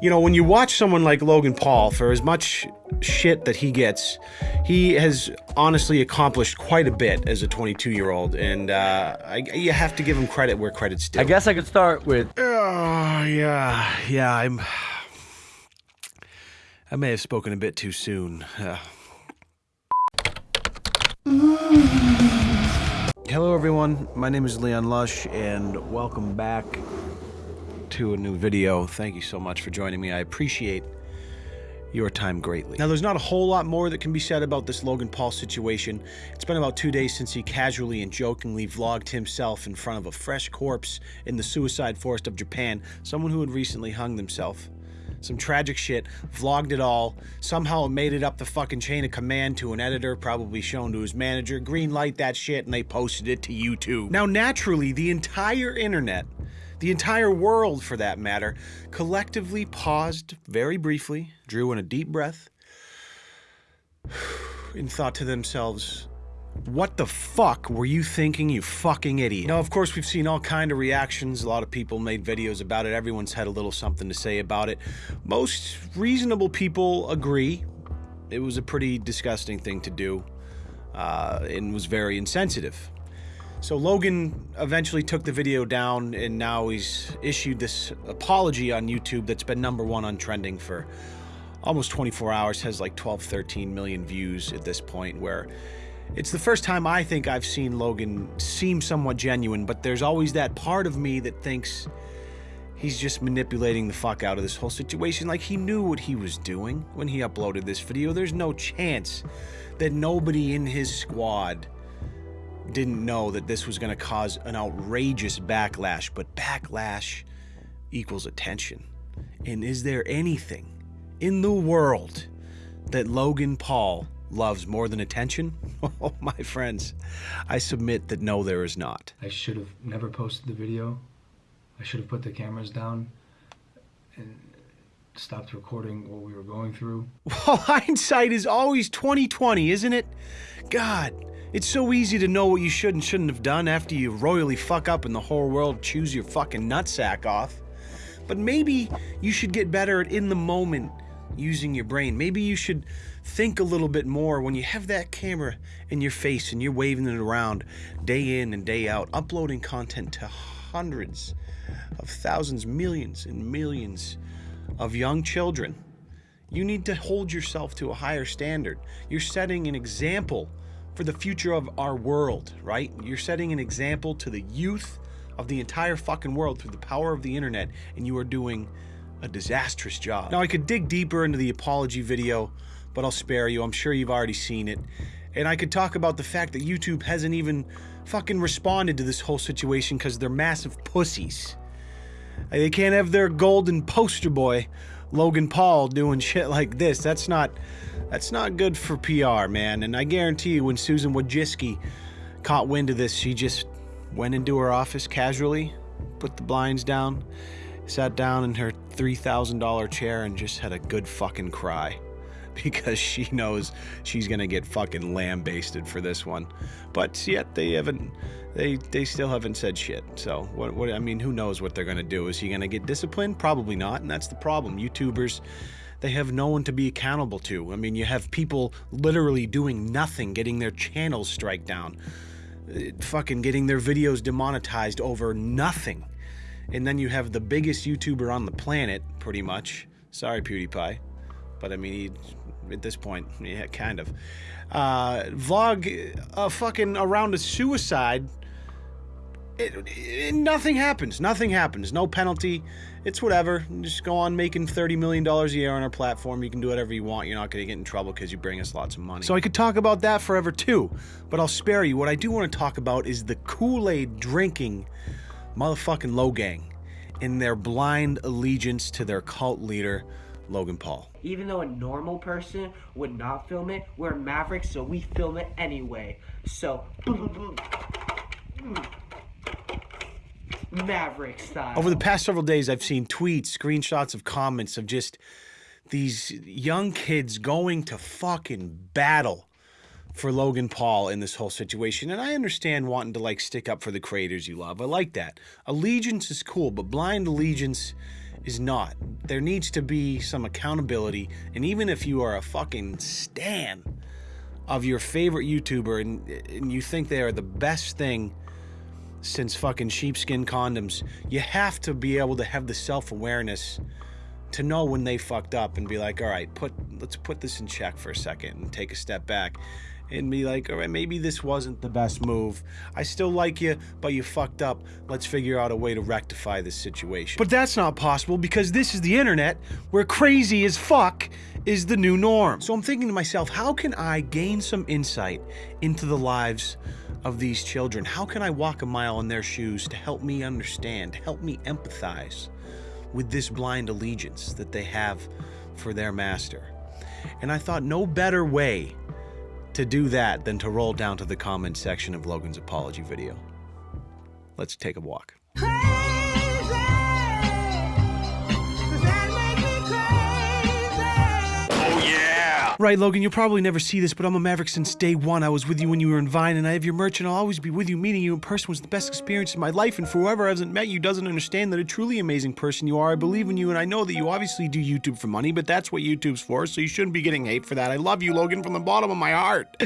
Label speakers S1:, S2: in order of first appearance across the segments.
S1: you know, when you watch someone like Logan Paul, for as much shit that he gets, he has honestly accomplished quite a bit as a 22 year old, and uh, I, you have to give him credit where credit's due.
S2: I guess I could start with.
S1: Oh yeah, yeah. I'm. I may have spoken a bit too soon. Uh. Hello, everyone. My name is Leon Lush, and welcome back to a new video. Thank you so much for joining me. I appreciate your time greatly. Now, there's not a whole lot more that can be said about this Logan Paul situation. It's been about two days since he casually and jokingly vlogged himself in front of a fresh corpse in the suicide forest of Japan, someone who had recently hung themselves some tragic shit, vlogged it all, somehow made it up the fucking chain of command to an editor, probably shown to his manager, green light that shit, and they posted it to YouTube. Now, naturally, the entire internet, the entire world for that matter, collectively paused very briefly, drew in a deep breath, and thought to themselves, what the fuck were you thinking, you fucking idiot? Now, of course, we've seen all kind of reactions. A lot of people made videos about it. Everyone's had a little something to say about it. Most reasonable people agree. It was a pretty disgusting thing to do uh, and was very insensitive. So Logan eventually took the video down and now he's issued this apology on YouTube that's been number one on trending for almost 24 hours, has like 12, 13 million views at this point where it's the first time I think I've seen Logan seem somewhat genuine, but there's always that part of me that thinks he's just manipulating the fuck out of this whole situation. Like he knew what he was doing when he uploaded this video. There's no chance that nobody in his squad didn't know that this was going to cause an outrageous backlash, but backlash equals attention. And is there anything in the world that Logan Paul loves more than attention? Oh, my friends, I submit that no, there is not.
S3: I should have never posted the video. I should have put the cameras down and stopped recording what we were going through.
S1: Well, hindsight is always 2020, isn't it? God, it's so easy to know what you should and shouldn't have done after you royally fuck up and the whole world chews your fucking nutsack off. But maybe you should get better at in the moment using your brain. Maybe you should think a little bit more when you have that camera in your face and you're waving it around day in and day out, uploading content to hundreds of thousands, millions and millions of young children. You need to hold yourself to a higher standard. You're setting an example for the future of our world, right? You're setting an example to the youth of the entire fucking world through the power of the internet, and you are doing a disastrous job. Now, I could dig deeper into the apology video, but I'll spare you. I'm sure you've already seen it. And I could talk about the fact that YouTube hasn't even fucking responded to this whole situation because they're massive pussies. They can't have their golden poster boy, Logan Paul, doing shit like this. That's not, that's not good for PR, man. And I guarantee you, when Susan Wojcicki caught wind of this, she just went into her office casually, put the blinds down, sat down in her $3,000 chair and just had a good fucking cry because she knows she's gonna get fucking lambasted for this one. But yet they haven't, they they still haven't said shit. So what what I mean, who knows what they're gonna do? Is he gonna get disciplined? Probably not, and that's the problem. YouTubers. They have no one to be accountable to. I mean, you have people literally doing nothing, getting their channels strike down, uh, fucking getting their videos demonetized over nothing and then you have the biggest YouTuber on the planet, pretty much. Sorry, PewDiePie. But I mean, he, at this point, yeah, kind of. Uh, vlog uh, fucking around a suicide. It, it, nothing happens. Nothing happens. No penalty. It's whatever. Just go on making $30 million a year on our platform. You can do whatever you want. You're not going to get in trouble because you bring us lots of money. So I could talk about that forever too, but I'll spare you. What I do want to talk about is the Kool-Aid drinking motherfucking Logang in their blind allegiance to their cult leader, Logan Paul.
S4: Even though a normal person would not film it, we're Mavericks, so we film it anyway. So, mm. Maverick style.
S1: Over the past several days, I've seen tweets, screenshots of comments of just these young kids going to fucking battle for Logan Paul in this whole situation. And I understand wanting to like stick up for the creators you love. I like that. Allegiance is cool, but blind allegiance is not. There needs to be some accountability, and even if you are a fucking stan of your favorite YouTuber and, and you think they are the best thing since fucking sheepskin condoms, you have to be able to have the self awareness to know when they fucked up and be like, all right, put let's put this in check for a second and take a step back and be like, all right, maybe this wasn't the best move. I still like you, but you fucked up. Let's figure out a way to rectify this situation. But that's not possible because this is the internet where crazy as fuck is the new norm. So I'm thinking to myself, how can I gain some insight into the lives of these children? How can I walk a mile in their shoes to help me understand, help me empathize with this blind allegiance that they have for their master? And I thought no better way to do that than to roll down to the comment section of Logan's apology video. Let's take a walk. Right, Logan, you'll probably never see this, but I'm a Maverick since day one. I was with you when you were in Vine, and I have your merch, and I'll always be with you. Meeting you in person was the best experience of my life, and for whoever hasn't met you doesn't understand that a truly amazing person you are. I believe in you, and I know that you obviously do YouTube for money, but that's what YouTube's for, so you shouldn't be getting hate for that. I love you, Logan, from the bottom of my heart.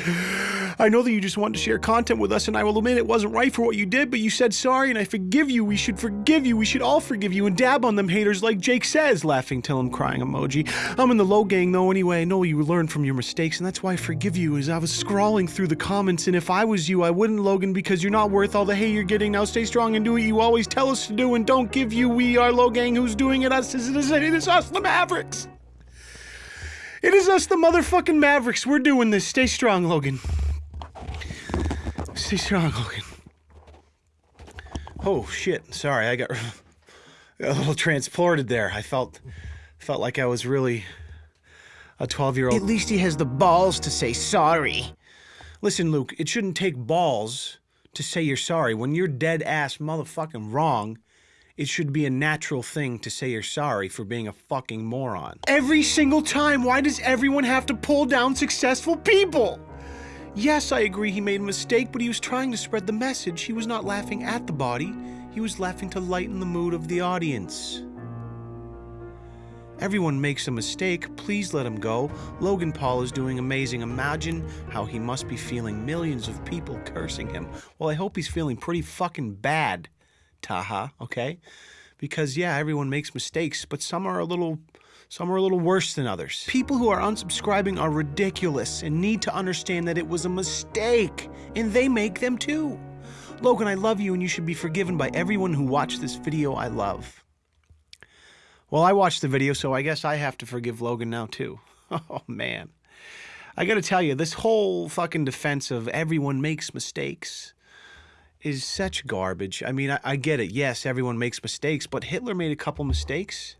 S1: I know that you just wanted to share content with us, and I will admit it wasn't right for what you did, but you said sorry, and I forgive you. We should forgive you. We should all forgive you and dab on them haters like Jake says, laughing till I'm crying emoji. I'm in the Logang, though, anyway. I know you learned from your mistakes, and that's why I forgive you. As I was scrawling through the comments, and if I was you, I wouldn't, Logan, because you're not worth all the hate you're getting. Now stay strong and do what you always tell us to do, and don't give you we are Logang who's doing it. Us, it is, it is us, the Mavericks. It is us, the motherfucking Mavericks. We're doing this. Stay strong, Logan. Stay strong, Logan. Oh shit! Sorry, I got a little transported there. I felt felt like I was really a 12 year old.
S4: At least he has the balls to say sorry.
S1: Listen, Luke, it shouldn't take balls to say you're sorry. When you're dead ass motherfucking wrong, it should be a natural thing to say you're sorry for being a fucking moron. Every single time, why does everyone have to pull down successful people? Yes, I agree he made a mistake, but he was trying to spread the message. He was not laughing at the body, he was laughing to lighten the mood of the audience. Everyone makes a mistake. Please let him go. Logan Paul is doing amazing. Imagine how he must be feeling millions of people cursing him. Well, I hope he's feeling pretty fucking bad, Taha, okay? Because yeah, everyone makes mistakes, but some are a little some are a little worse than others. People who are unsubscribing are ridiculous and need to understand that it was a mistake, and they make them too. Logan, I love you and you should be forgiven by everyone who watched this video I love. Well, I watched the video, so I guess I have to forgive Logan now too. Oh man. I gotta tell you, this whole fucking defense of everyone makes mistakes is such garbage. I mean, I, I, get it. Yes, everyone makes mistakes, but Hitler made a couple mistakes.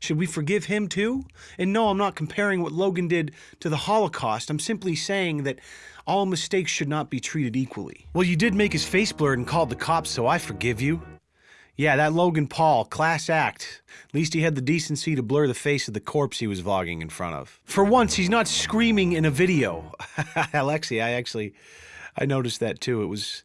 S1: Should we forgive him too? And no, I'm not comparing what Logan did to the Holocaust. I'm simply saying that all mistakes should not be treated equally. Well, you did make his face blurred and called the cops, so I forgive you. Yeah, that Logan Paul, class act. At least he had the decency to blur the face of the corpse he was vlogging in front of. For once, he's not screaming in a video. Alexi, I actually, I noticed that too. It was,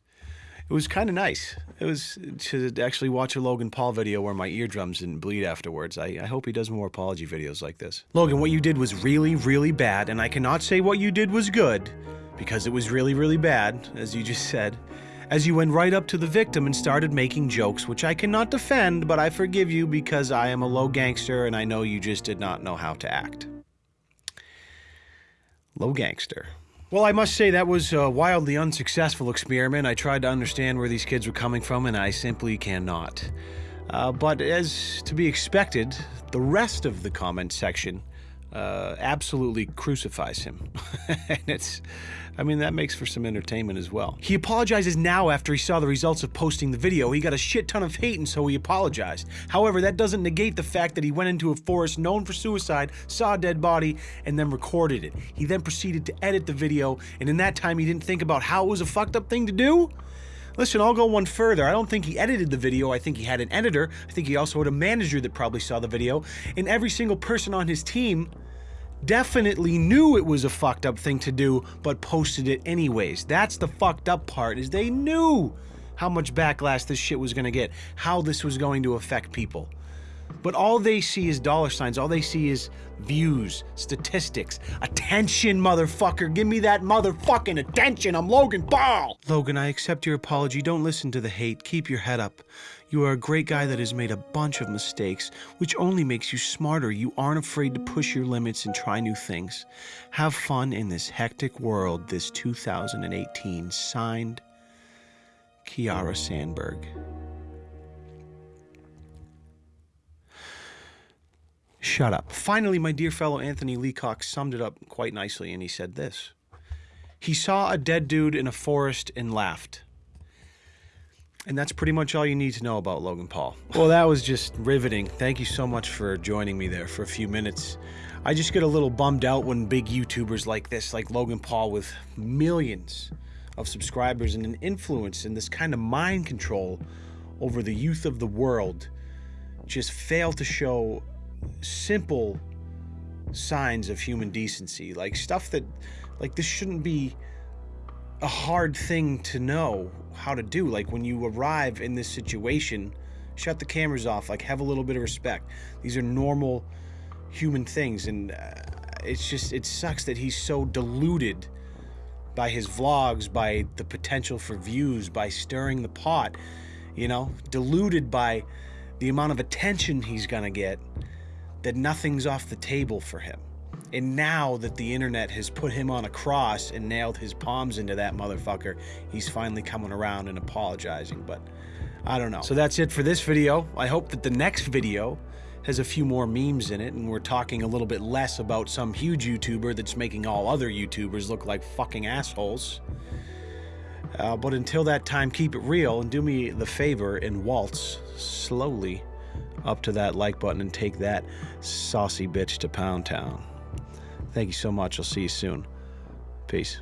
S1: it was kind of nice. It was to actually watch a Logan Paul video where my eardrums didn't bleed afterwards. I, I hope he does more apology videos like this. Logan, what you did was really, really bad, and I cannot say what you did was good, because it was really, really bad, as you just said as you went right up to the victim and started making jokes, which I cannot defend, but I forgive you because I am a low gangster and I know you just did not know how to act. Low gangster. Well, I must say that was a wildly unsuccessful experiment. I tried to understand where these kids were coming from, and I simply cannot. Uh, but as to be expected, the rest of the comment section uh, absolutely crucifies him. and it's, I mean, that makes for some entertainment as well. He apologizes now after he saw the results of posting the video. He got a shit ton of hate and so he apologized. However, that doesn't negate the fact that he went into a forest known for suicide, saw a dead body, and then recorded it. He then proceeded to edit the video, and in that time he didn't think about how it was a fucked up thing to do? Listen, I'll go one further. I don't think he edited the video. I think he had an editor. I think he also had a manager that probably saw the video. And every single person on his team definitely knew it was a fucked up thing to do, but posted it anyways. That's the fucked up part, is they knew how much backlash this shit was gonna get, how this was going to affect people. But all they see is dollar signs. All they see is views, statistics, attention, motherfucker. Give me that motherfucking attention. I'm Logan Paul. Logan, I accept your apology. Don't listen to the hate. Keep your head up. You are a great guy that has made a bunch of mistakes, which only makes you smarter. You aren't afraid to push your limits and try new things. Have fun in this hectic world this 2018. Signed, Kiara Sandberg. Shut up. Finally, my dear fellow Anthony Leacock summed it up quite nicely, and he said this He saw a dead dude in a forest and laughed. And that's pretty much all you need to know about Logan Paul. Well, that was just riveting. Thank you so much for joining me there for a few minutes. I just get a little bummed out when big YouTubers like this, like Logan Paul, with millions of subscribers and an influence and this kind of mind control over the youth of the world, just fail to show simple signs of human decency. Like stuff that, like, this shouldn't be a hard thing to know how to do. Like when you arrive in this situation, shut the cameras off. Like have a little bit of respect. These are normal human things, and uh, it's just it sucks that he's so deluded by his vlogs, by the potential for views, by stirring the pot. You know, deluded by the amount of attention he's gonna get. That nothing's off the table for him. And now that the internet has put him on a cross and nailed his palms into that motherfucker, he's finally coming around and apologizing. But I don't know. So that's it for this video. I hope that the next video has a few more memes in it and we're talking a little bit less about some huge YouTuber that's making all other YouTubers look like fucking assholes. Uh, but until that time, keep it real and do me the favor and waltz slowly up to that like button and take that saucy bitch to Pound Town. Thank you so much. I'll see you soon. Peace.